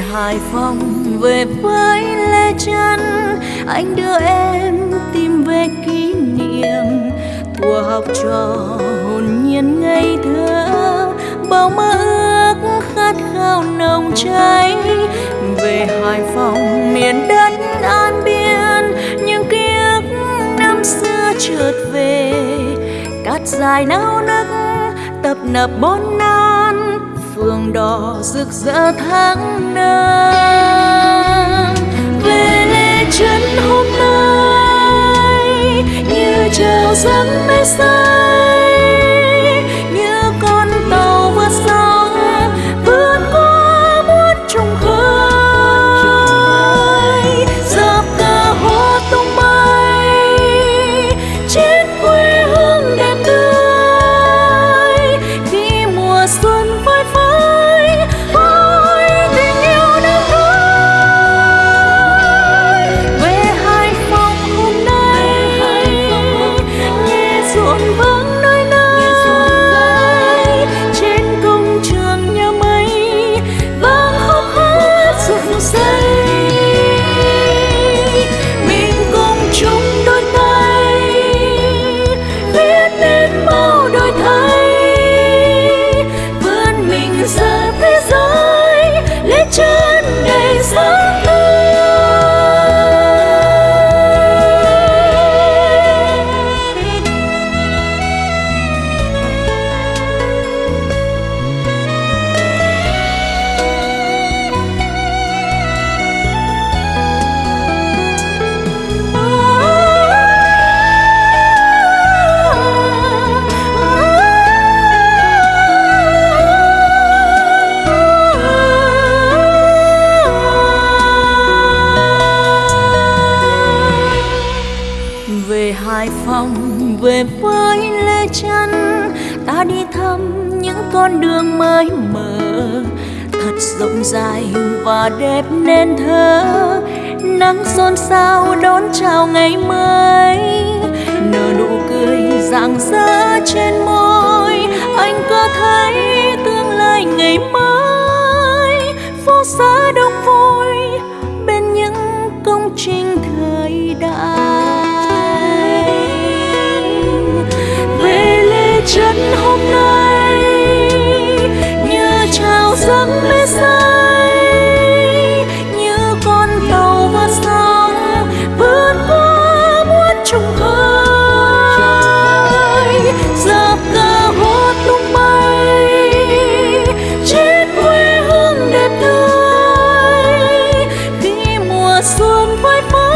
Về hải phòng, về với lê chân anh đưa em tìm về kỷ niệm. Thuở học trò hồn nhiên ngây thơ. Bao mơ ước khát khao nồng cháy. Về hải phòng, miền đất an biên. Những ký ức năm xưa chợt về. Cát dài nao nức, tập nập bốn năm phường đỏ rực rỡ tháng năm về lê chân hôm nay, như chào dâng mê say. Về với lê chân ta đi thăm những con đường mới mở thật rộng dài và đẹp nên thơ. Nắng xôn xao đón chào ngày mới, nở nụ cười rạng rỡ trên môi. Anh có thấy tương lai ngày mới, phố xá đông vui giấc mê say, như con tàu vượt sóng, vượt qua muôn trùng khơi giờ cờ hốt tung bay, trên quê hương đẹp tươi khi mùa xuân phơi phới